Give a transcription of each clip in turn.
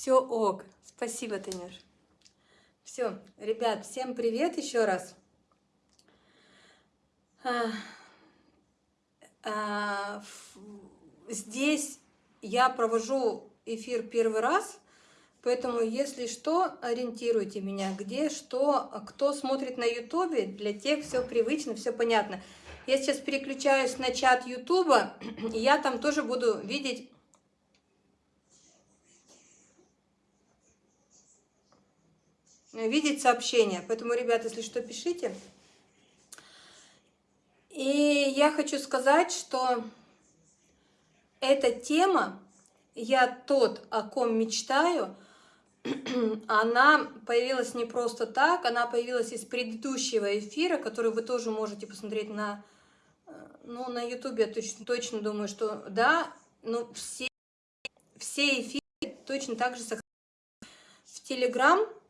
Все ок. Спасибо, Танюш. Все, ребят, всем привет еще раз. А, а, здесь я провожу эфир первый раз, поэтому, если что, ориентируйте меня, где, что, кто смотрит на ютубе, для тех все привычно, все понятно. Я сейчас переключаюсь на чат ютуба, и я там тоже буду видеть видеть сообщения. Поэтому, ребята, если что, пишите. И я хочу сказать, что эта тема, я тот, о ком мечтаю, она появилась не просто так, она появилась из предыдущего эфира, который вы тоже можете посмотреть на, э, ну, на ютубе, я точно, точно думаю, что да, но все, все эфиры точно так же сохраняются. В Телеграм Э,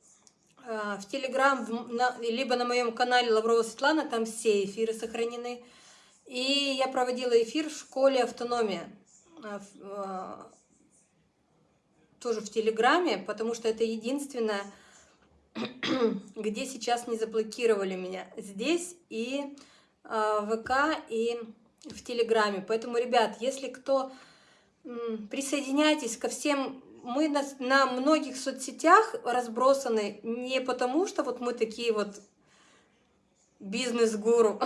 в Телеграм, либо на моем канале Лаврова Светлана, там все эфиры сохранены. И я проводила эфир в школе «Автономия», э, э, тоже в Телеграме, потому что это единственное, где сейчас не заблокировали меня. Здесь и в ВК, и в Телеграме. Поэтому, ребят, если кто... Присоединяйтесь ко всем мы на, на многих соцсетях разбросаны не потому, что вот мы такие вот бизнес-гуру,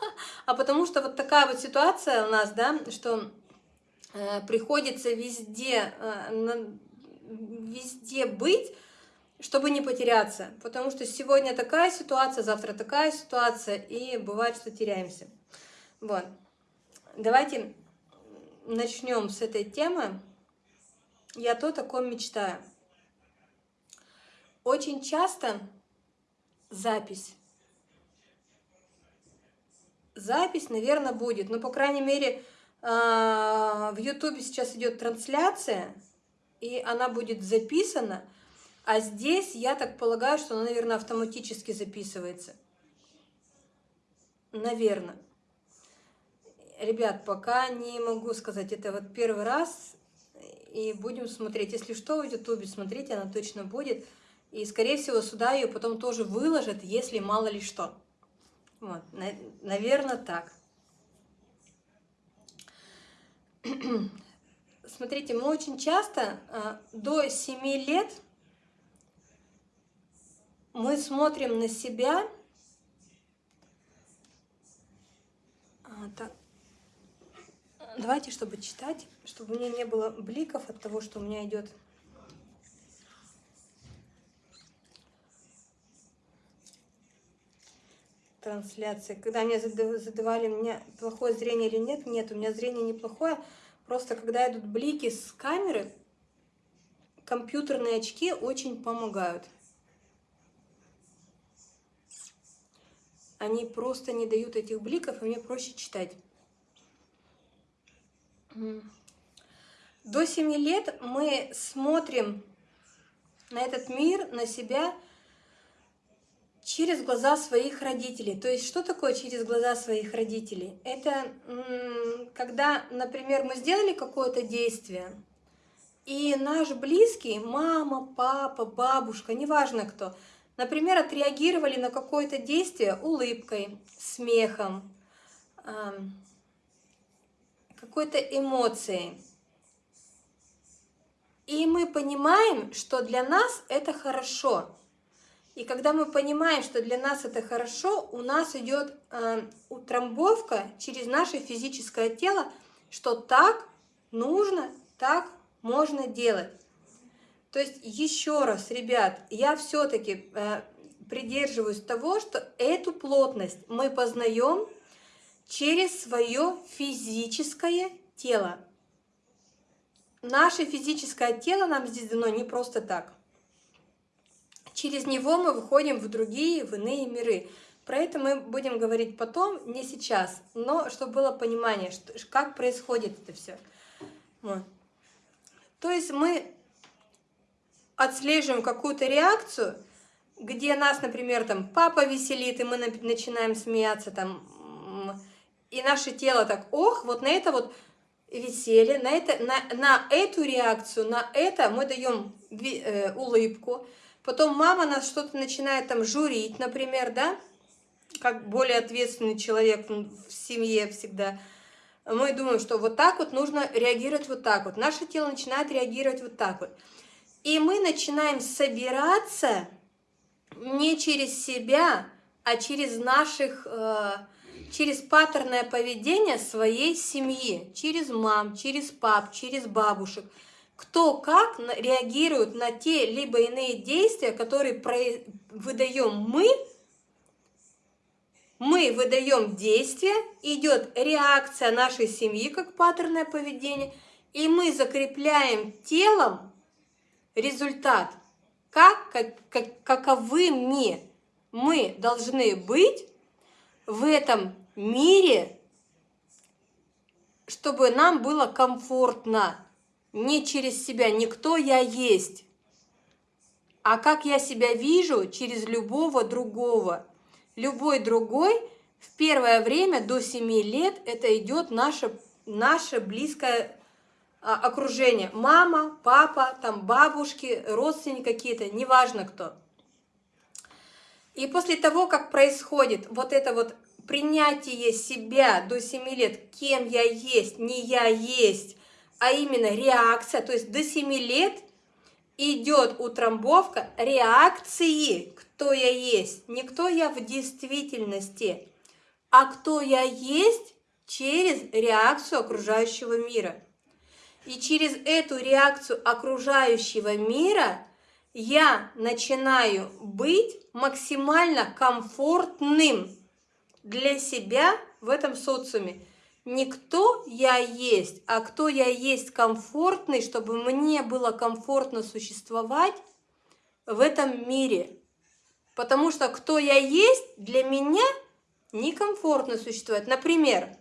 а потому что вот такая вот ситуация у нас, да, что э, приходится везде, э, на, везде быть, чтобы не потеряться. Потому что сегодня такая ситуация, завтра такая ситуация, и бывает, что теряемся. Вот. Давайте начнем с этой темы. Я то, о ком мечтаю. Очень часто запись. Запись, наверное, будет. Но, по крайней мере, а, в Ютубе сейчас идет трансляция, и она будет записана. А здесь, я так полагаю, что она, наверное, автоматически записывается. Наверное. Ребят, пока не могу сказать, это вот первый раз и будем смотреть. Если что, в ютубе смотрите, она точно будет. И, скорее всего, сюда ее потом тоже выложат, если мало ли что. Вот, наверное, так. Смотрите, мы очень часто а, до 7 лет мы смотрим на себя. А, так, Давайте, чтобы читать, чтобы у меня не было бликов от того, что у меня идет трансляция. Когда мне задавали, у меня плохое зрение или нет, нет, у меня зрение неплохое. Просто когда идут блики с камеры, компьютерные очки очень помогают. Они просто не дают этих бликов, и мне проще читать. До 7 лет мы смотрим на этот мир, на себя через глаза своих родителей. То есть что такое через глаза своих родителей? Это когда, например, мы сделали какое-то действие, и наш близкий, мама, папа, бабушка, неважно кто, например, отреагировали на какое-то действие улыбкой, смехом, какой-то эмоцией. И мы понимаем, что для нас это хорошо. И когда мы понимаем, что для нас это хорошо, у нас идет э, утрамбовка через наше физическое тело, что так нужно, так можно делать. То есть еще раз, ребят, я все-таки э, придерживаюсь того, что эту плотность мы познаем через свое физическое тело. Наше физическое тело нам здесь дано не просто так. Через него мы выходим в другие, в иные миры. Про это мы будем говорить потом, не сейчас, но чтобы было понимание, что, как происходит это все. Вот. То есть мы отслеживаем какую-то реакцию, где нас, например, там папа веселит, и мы начинаем смеяться, там и наше тело так, ох, вот на это вот веселье, на, это, на, на эту реакцию, на это мы даем э, улыбку. Потом мама нас что-то начинает там журить, например, да, как более ответственный человек в семье всегда. Мы думаем, что вот так вот нужно реагировать вот так вот. Наше тело начинает реагировать вот так вот. И мы начинаем собираться не через себя, а через наших... Э, через паттерное поведение своей семьи, через мам, через пап, через бабушек. Кто как реагирует на те либо иные действия, которые выдаем мы, мы выдаем действие, идет реакция нашей семьи как паттерное поведение, и мы закрепляем телом результат, как, как, как, каковыми мы должны быть в этом мире, чтобы нам было комфортно. Не через себя, не кто я есть, а как я себя вижу через любого другого. Любой другой в первое время до 7 лет это идет наше, наше близкое а, окружение. Мама, папа, там бабушки, родственники какие-то, неважно кто. И после того, как происходит вот это вот принятие себя до 7 лет, кем я есть, не я есть, а именно реакция, то есть до 7 лет идет утрамбовка реакции, кто я есть, не кто я в действительности, а кто я есть через реакцию окружающего мира. И через эту реакцию окружающего мира я начинаю быть максимально комфортным для себя в этом социуме. Не кто я есть, а кто я есть комфортный, чтобы мне было комфортно существовать в этом мире. Потому что кто я есть, для меня некомфортно существовать. Например,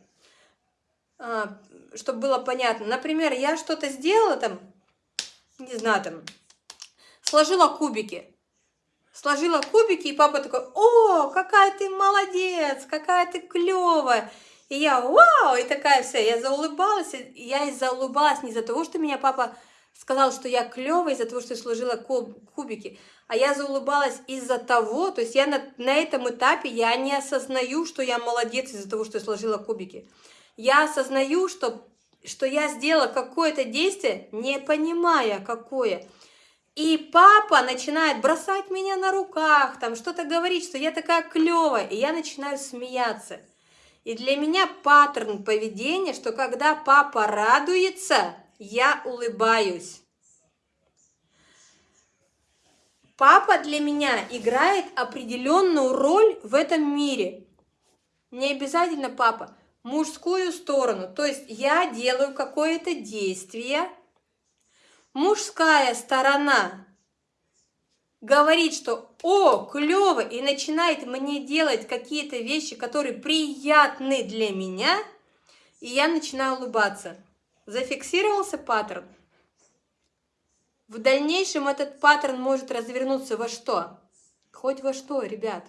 а, чтобы было понятно, например, я что-то сделала там, не знаю, там, сложила кубики сложила кубики, и папа такой, о, какая ты молодец, какая ты клевая. И я, вау, и такая вся, я заулыбалась, я и заулыбалась не из-за того, что меня папа сказал, что я клевая из-за того, что я сложила кубики, а я заулыбалась из-за того, то есть я на, на этом этапе, я не осознаю, что я молодец из-за того, что я сложила кубики. Я осознаю, что, что я сделала какое-то действие, не понимая, какое. И папа начинает бросать меня на руках, там что-то говорить, что я такая клевая, и я начинаю смеяться. И для меня паттерн поведения, что когда папа радуется, я улыбаюсь. Папа для меня играет определенную роль в этом мире. Не обязательно папа, мужскую сторону. То есть я делаю какое-то действие, мужская сторона говорит, что «О, клево!» и начинает мне делать какие-то вещи, которые приятны для меня, и я начинаю улыбаться. Зафиксировался паттерн. В дальнейшем этот паттерн может развернуться во что? Хоть во что, ребят.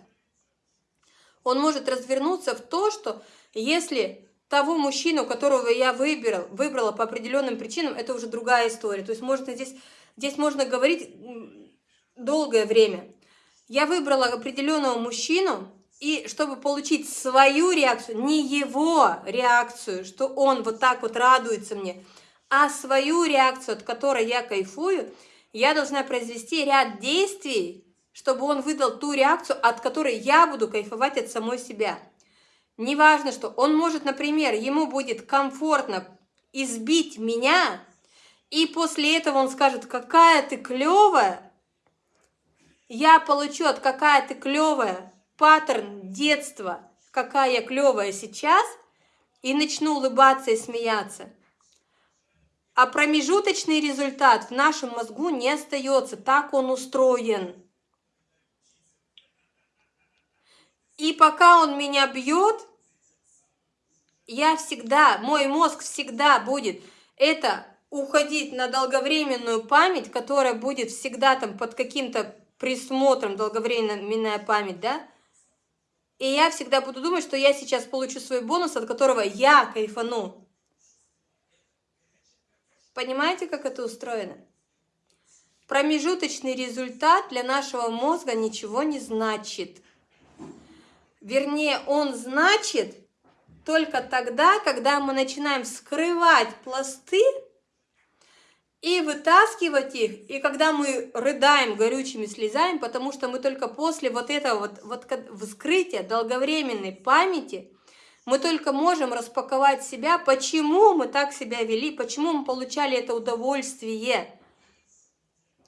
Он может развернуться в то, что если того мужчину, которого я выбрал, выбрала по определенным причинам, это уже другая история. То есть можно здесь, здесь можно говорить долгое время. Я выбрала определенного мужчину, и чтобы получить свою реакцию, не его реакцию, что он вот так вот радуется мне, а свою реакцию, от которой я кайфую, я должна произвести ряд действий, чтобы он выдал ту реакцию, от которой я буду кайфовать от самой себя. Неважно, что он может, например, ему будет комфортно избить меня, и после этого он скажет, какая ты клевая, я получу от какая ты клевая паттерн детства, какая я клевая сейчас, и начну улыбаться и смеяться. А промежуточный результат в нашем мозгу не остается, так он устроен. И пока он меня бьет, я всегда, мой мозг всегда будет это уходить на долговременную память, которая будет всегда там под каким-то присмотром, долговременная память, да? И я всегда буду думать, что я сейчас получу свой бонус, от которого я кайфану. Понимаете, как это устроено? Промежуточный результат для нашего мозга ничего не значит. Вернее, он значит только тогда, когда мы начинаем вскрывать пласты и вытаскивать их, и когда мы рыдаем горючими слезами, потому что мы только после вот этого вот, вот вскрытия долговременной памяти, мы только можем распаковать себя, почему мы так себя вели, почему мы получали это удовольствие,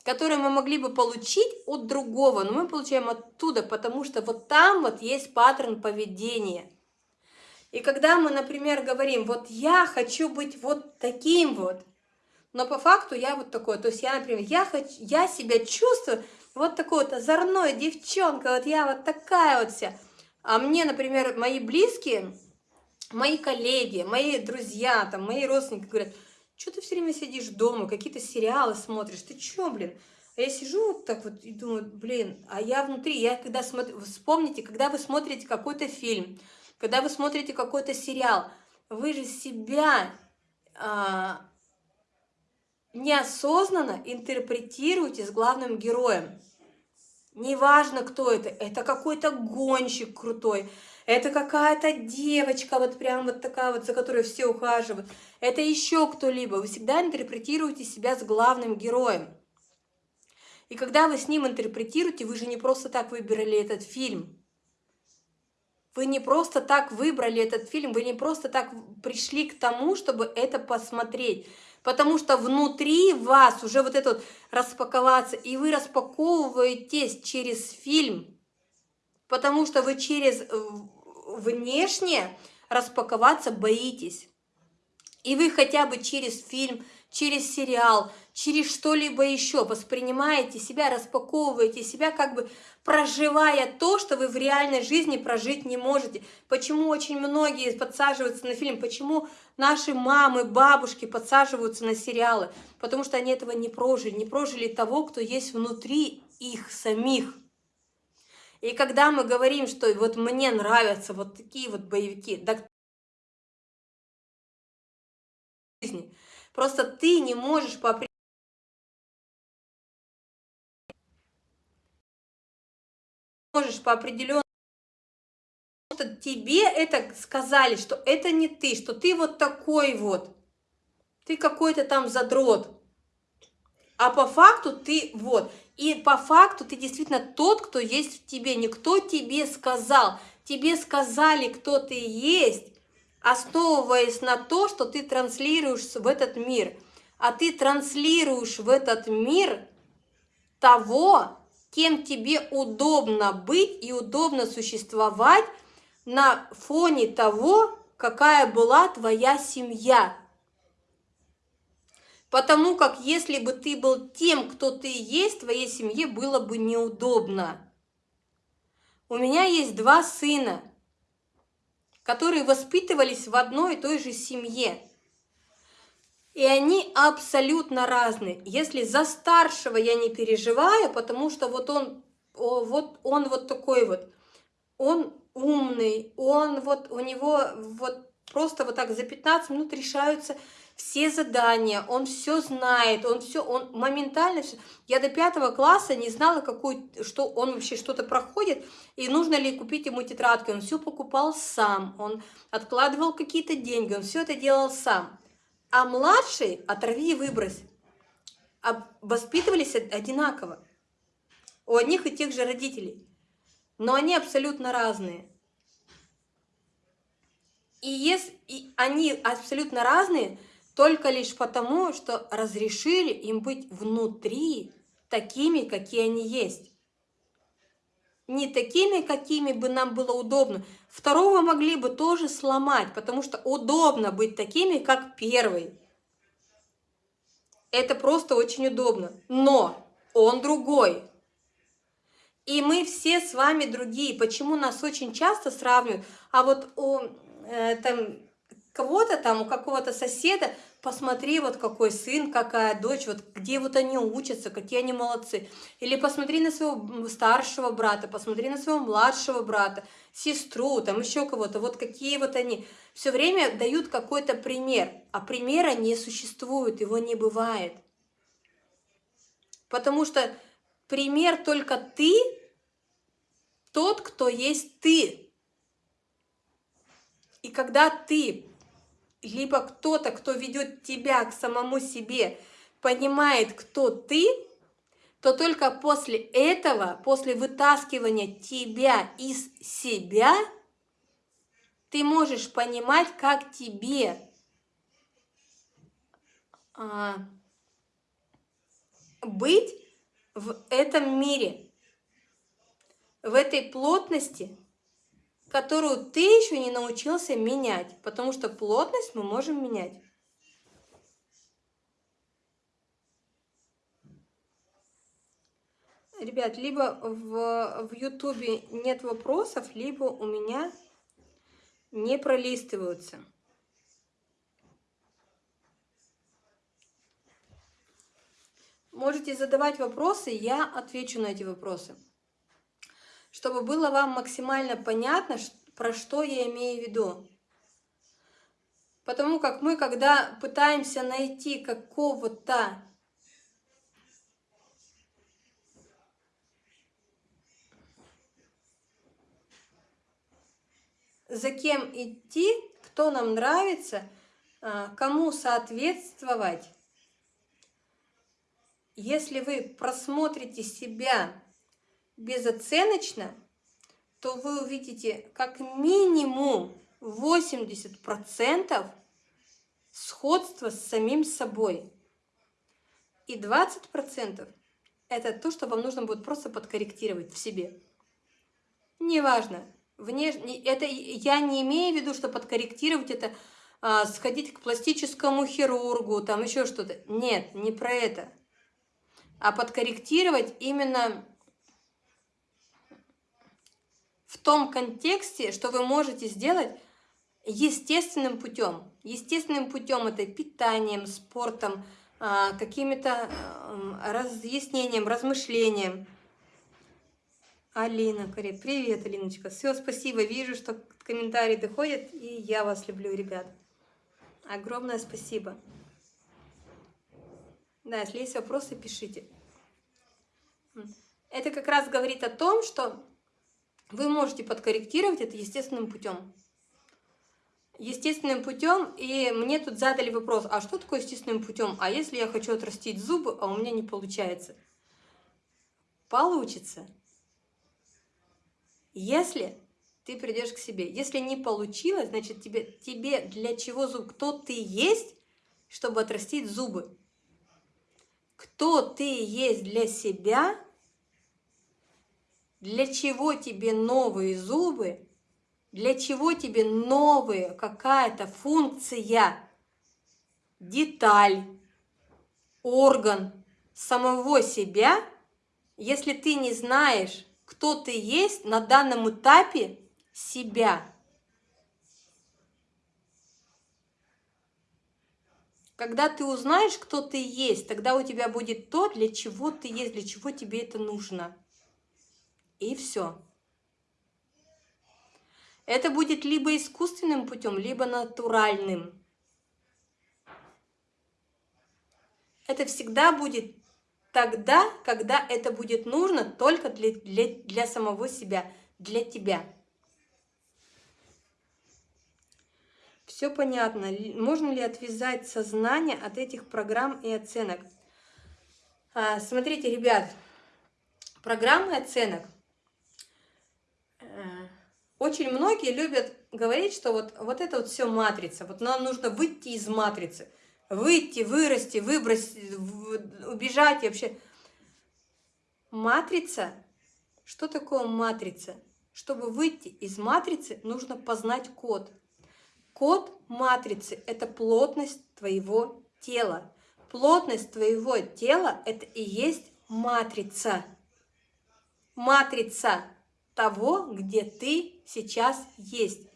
которое мы могли бы получить от другого, но мы получаем оттуда, потому что вот там вот есть паттерн поведения. И когда мы, например, говорим, вот я хочу быть вот таким вот, но по факту я вот такой, то есть я, например, я, хочу, я себя чувствую вот такой вот озорной девчонка, вот я вот такая вот вся. А мне, например, мои близкие, мои коллеги, мои друзья, там, мои родственники говорят, что ты все время сидишь дома, какие-то сериалы смотришь, ты чё, блин? А я сижу вот так вот и думаю, блин, а я внутри, я когда смотрю, вспомните, когда вы смотрите какой-то фильм, когда вы смотрите какой-то сериал, вы же себя а, неосознанно интерпретируете с главным героем. Неважно, кто это, это какой-то гонщик крутой, это какая-то девочка, вот прям вот такая вот, за которой все ухаживают, это еще кто-либо. Вы всегда интерпретируете себя с главным героем. И когда вы с ним интерпретируете, вы же не просто так выбрали этот фильм. Вы не просто так выбрали этот фильм, вы не просто так пришли к тому, чтобы это посмотреть потому что внутри вас уже вот это вот распаковаться, и вы распаковываетесь через фильм, потому что вы через э, внешне распаковаться боитесь. И вы хотя бы через фильм, через сериал, через что-либо еще воспринимаете себя, распаковываете себя, как бы проживая то, что вы в реальной жизни прожить не можете. Почему очень многие подсаживаются на фильм, почему наши мамы, бабушки подсаживаются на сериалы? Потому что они этого не прожили, не прожили того, кто есть внутри их самих. И когда мы говорим, что вот мне нравятся вот такие вот боевики, да Просто ты не можешь по можешь по определенному тебе это сказали, что это не ты, что ты вот такой вот, ты какой-то там задрот, а по факту ты вот, и по факту ты действительно тот, кто есть в тебе, никто тебе сказал, тебе сказали, кто ты есть, основываясь на то, что ты транслируешь в этот мир. А ты транслируешь в этот мир того, кем тебе удобно быть и удобно существовать на фоне того, какая была твоя семья. Потому как если бы ты был тем, кто ты есть, твоей семье было бы неудобно. У меня есть два сына – которые воспитывались в одной и той же семье. И они абсолютно разные. Если за старшего я не переживаю, потому что вот он, вот он вот такой вот, он умный, он вот, у него вот просто вот так за 15 минут решаются все задания, он все знает, он все, он моментально все. Я до пятого класса не знала, какой, что он вообще что-то проходит, и нужно ли купить ему тетрадки. Он все покупал сам, он откладывал какие-то деньги, он все это делал сам. А младший, оторви и выбрось, воспитывались одинаково. У одних и тех же родителей. Но они абсолютно разные. И если они абсолютно разные, только лишь потому, что разрешили им быть внутри такими, какие они есть. Не такими, какими бы нам было удобно. Второго могли бы тоже сломать, потому что удобно быть такими, как первый. Это просто очень удобно. Но он другой. И мы все с вами другие. Почему нас очень часто сравнивают? А вот у, э, там, кого-то там, у какого-то соседа посмотри, вот какой сын, какая дочь, вот где вот они учатся, какие они молодцы. Или посмотри на своего старшего брата, посмотри на своего младшего брата, сестру, там еще кого-то, вот какие вот они. Все время дают какой-то пример, а примера не существует, его не бывает. Потому что пример только ты, тот, кто есть ты. И когда ты, либо кто-то, кто ведет тебя к самому себе, понимает, кто ты, то только после этого, после вытаскивания тебя из себя, ты можешь понимать, как тебе а, быть в этом мире, в этой плотности, которую ты еще не научился менять, потому что плотность мы можем менять. Ребят, либо в, в Ютубе нет вопросов, либо у меня не пролистываются. Можете задавать вопросы, я отвечу на эти вопросы. Чтобы было вам максимально понятно, про что я имею в виду. Потому как мы, когда пытаемся найти какого-то за кем идти, кто нам нравится, а, кому соответствовать, если вы просмотрите себя безоценочно, то вы увидите как минимум 80% сходства с самим собой. И 20% это то, что вам нужно будет просто подкорректировать в себе. Неважно, внешне, это я не имею в виду, что подкорректировать это а, сходить к пластическому хирургу, там еще что-то. Нет, не про это а подкорректировать именно в том контексте, что вы можете сделать естественным путем. Естественным путем это питанием, спортом, а, какими-то разъяснением, размышлением. Алина, привет, Алиночка. Все, спасибо. Вижу, что комментарии доходят, и я вас люблю, ребят. Огромное спасибо. Да, если есть вопросы, пишите. Это как раз говорит о том, что вы можете подкорректировать это естественным путем. Естественным путем, и мне тут задали вопрос, а что такое естественным путем? А если я хочу отрастить зубы, а у меня не получается? Получится. Если ты придешь к себе. Если не получилось, значит тебе, тебе для чего зуб? Кто ты есть, чтобы отрастить зубы? кто ты есть для себя, для чего тебе новые зубы, для чего тебе новая какая-то функция, деталь, орган самого себя, если ты не знаешь, кто ты есть на данном этапе себя – Когда ты узнаешь, кто ты есть, тогда у тебя будет то, для чего ты есть, для чего тебе это нужно. И все. Это будет либо искусственным путем, либо натуральным. Это всегда будет тогда, когда это будет нужно только для, для, для самого себя, для тебя. Все понятно. Можно ли отвязать сознание от этих программ и оценок? А, смотрите, ребят, программы оценок. Очень многие любят говорить, что вот, вот это вот все матрица. Вот нам нужно выйти из матрицы. Выйти, вырасти, выбросить, убежать и вообще. Матрица. Что такое матрица? Чтобы выйти из матрицы, нужно познать код. Код матрицы – это плотность твоего тела. Плотность твоего тела – это и есть матрица. Матрица того, где ты сейчас есть,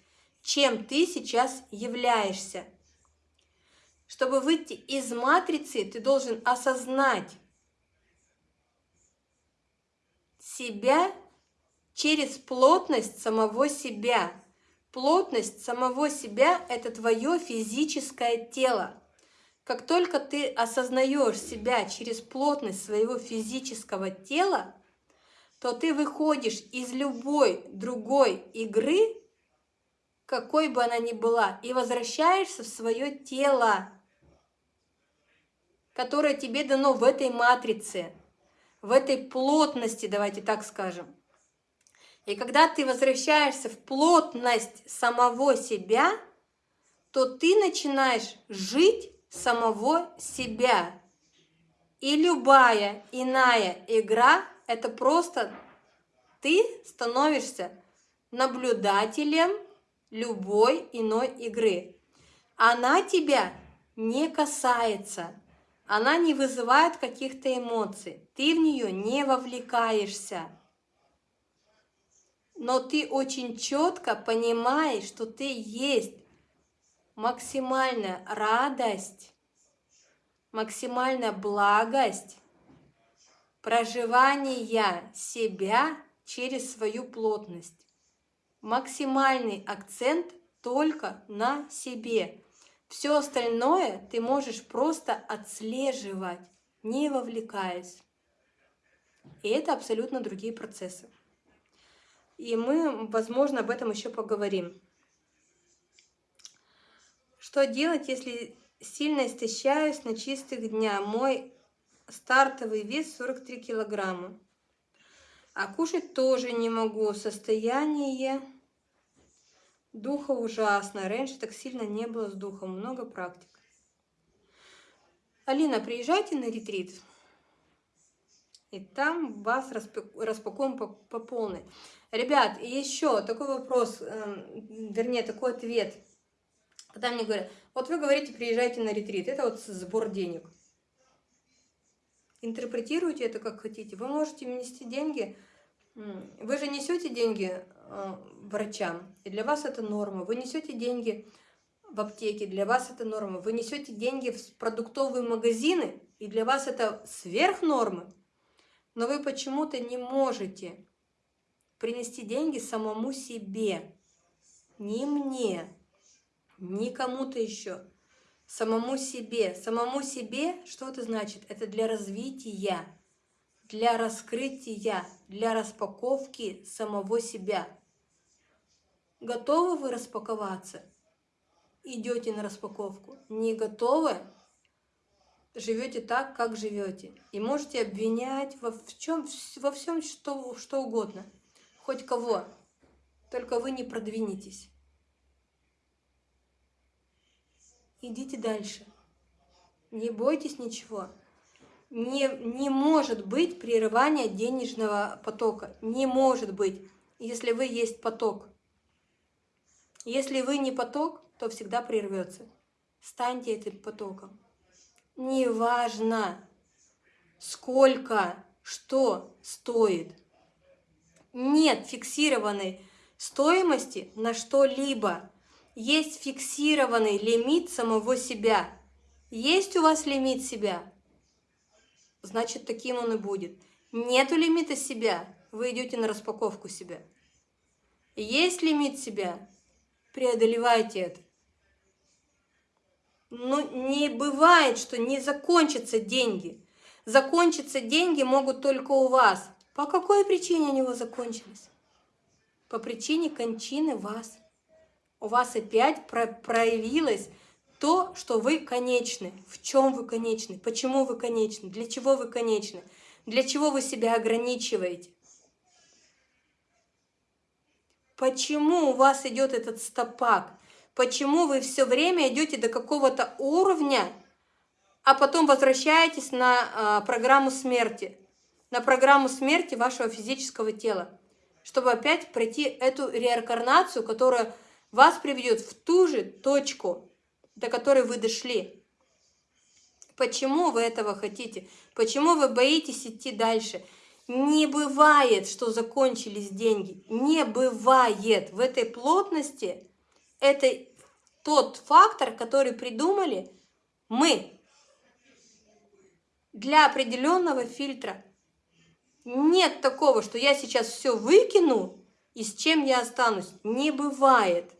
чем ты сейчас являешься. Чтобы выйти из матрицы, ты должен осознать себя через плотность самого себя. Плотность самого себя – это твое физическое тело. Как только ты осознаешь себя через плотность своего физического тела, то ты выходишь из любой другой игры, какой бы она ни была, и возвращаешься в свое тело, которое тебе дано в этой матрице, в этой плотности, давайте так скажем. И когда ты возвращаешься в плотность самого себя, то ты начинаешь жить самого себя. И любая иная игра – это просто ты становишься наблюдателем любой иной игры. Она тебя не касается, она не вызывает каких-то эмоций, ты в нее не вовлекаешься. Но ты очень четко понимаешь, что ты есть максимальная радость, максимальная благость проживания себя через свою плотность. Максимальный акцент только на себе. Все остальное ты можешь просто отслеживать, не вовлекаясь. И это абсолютно другие процессы. И мы, возможно, об этом еще поговорим. Что делать, если сильно истощаюсь на чистых дня? Мой стартовый вес 43 килограмма. А кушать тоже не могу. Состояние духа ужасно. Раньше так сильно не было с духом. Много практик. Алина, приезжайте на ретрит. И там вас распакуем по, по полной. Ребят, еще такой вопрос, э, вернее, такой ответ. Когда мне говорят, вот вы говорите, приезжайте на ретрит, это вот сбор денег. Интерпретируйте это как хотите. Вы можете внести деньги, вы же несете деньги э, врачам, и для вас это норма. Вы несете деньги в аптеке, для вас это норма. Вы несете деньги в продуктовые магазины, и для вас это сверх нормы. Но вы почему-то не можете принести деньги самому себе, не мне, не кому-то еще, самому себе. Самому себе, что это значит? Это для развития, для раскрытия, для распаковки самого себя. Готовы вы распаковаться? Идете на распаковку. Не готовы? живете так, как живете. И можете обвинять во, в чем, во всем, что, что угодно хоть кого, только вы не продвинетесь. Идите дальше. Не бойтесь ничего. Не, не может быть прерывания денежного потока. Не может быть, если вы есть поток. Если вы не поток, то всегда прервется. Станьте этим потоком. Неважно, сколько, что стоит – нет фиксированной стоимости на что-либо. Есть фиксированный лимит самого себя. Есть у вас лимит себя? Значит, таким он и будет. Нету лимита себя, вы идете на распаковку себя. Есть лимит себя, преодолевайте это. Но не бывает, что не закончатся деньги. Закончиться деньги могут только у вас. По какой причине они у вас закончились? По причине кончины вас. У вас опять про проявилось то, что вы конечны. В чем вы конечны? Почему вы конечны? Для чего вы конечны? Для чего вы себя ограничиваете? Почему у вас идет этот стопак? Почему вы все время идете до какого-то уровня, а потом возвращаетесь на э, программу смерти? на программу смерти вашего физического тела, чтобы опять пройти эту реинкарнацию, которая вас приведет в ту же точку, до которой вы дошли. Почему вы этого хотите? Почему вы боитесь идти дальше? Не бывает, что закончились деньги. Не бывает. В этой плотности это тот фактор, который придумали Мы. Для определенного фильтра. Нет такого, что я сейчас все выкину, и с чем я останусь. Не бывает.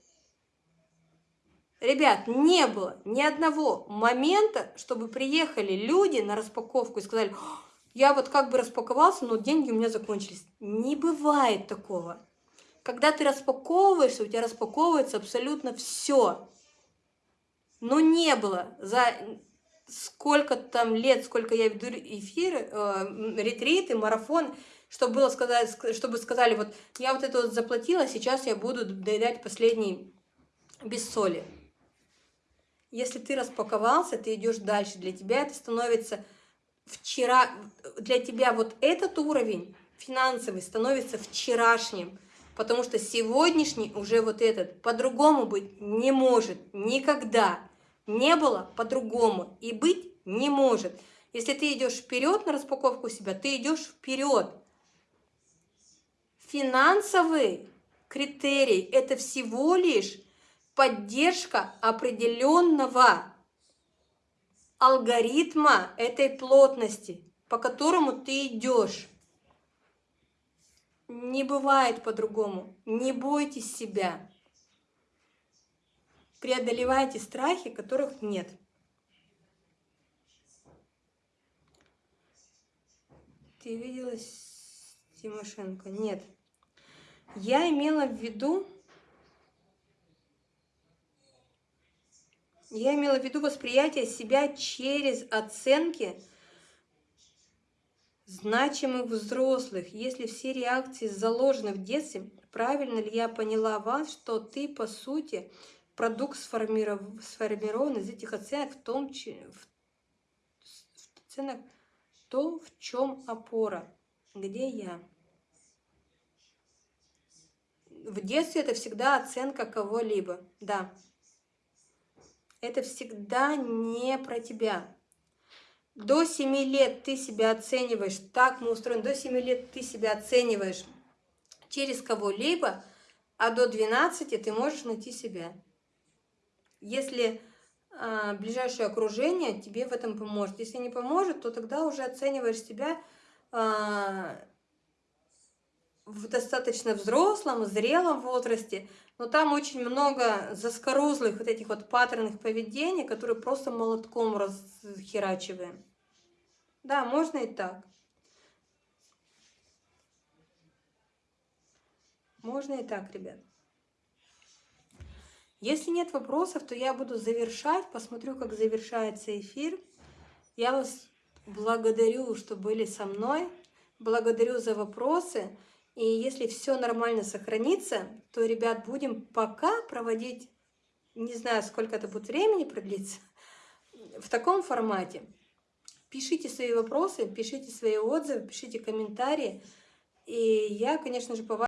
Ребят, не было ни одного момента, чтобы приехали люди на распаковку и сказали, я вот как бы распаковался, но деньги у меня закончились. Не бывает такого. Когда ты распаковываешься, у тебя распаковывается абсолютно все. Но не было за сколько там лет, сколько я веду эфиры, э, ретриты, марафон, чтобы было сказать, чтобы сказали, вот я вот это вот заплатила, сейчас я буду доедать последний без соли. Если ты распаковался, ты идешь дальше. Для тебя это становится вчера, для тебя вот этот уровень финансовый становится вчерашним, потому что сегодняшний уже вот этот по-другому быть не может никогда. Не было по-другому и быть не может. Если ты идешь вперед на распаковку себя, ты идешь вперед. Финансовый критерий – это всего лишь поддержка определенного алгоритма этой плотности, по которому ты идешь. Не бывает по-другому. Не бойтесь себя. Преодолевайте страхи, которых нет. Ты видела Тимошенко? Нет. Я имела в виду, Я имела в виду восприятие себя через оценки значимых взрослых. Если все реакции заложены в детстве, правильно ли я поняла вас, что ты, по сути, продукт сформиров... сформирован из этих оценок, в том, в... оценок, то, в чем опора, где я. В детстве это всегда оценка кого-либо, да это всегда не про тебя. До 7 лет ты себя оцениваешь, так мы устроены, до 7 лет ты себя оцениваешь через кого-либо, а до 12 ты можешь найти себя. Если а, ближайшее окружение тебе в этом поможет. Если не поможет, то тогда уже оцениваешь себя а, в достаточно взрослом, зрелом возрасте, но там очень много заскорузлых вот этих вот паттернных поведений, которые просто молотком расхерачиваем. Да, можно и так. Можно и так, ребят. Если нет вопросов, то я буду завершать, посмотрю, как завершается эфир. Я вас благодарю, что были со мной. Благодарю за вопросы. И если все нормально сохранится, то, ребят, будем пока проводить, не знаю, сколько это будет времени продлиться, в таком формате. Пишите свои вопросы, пишите свои отзывы, пишите комментарии. И я, конечно же, по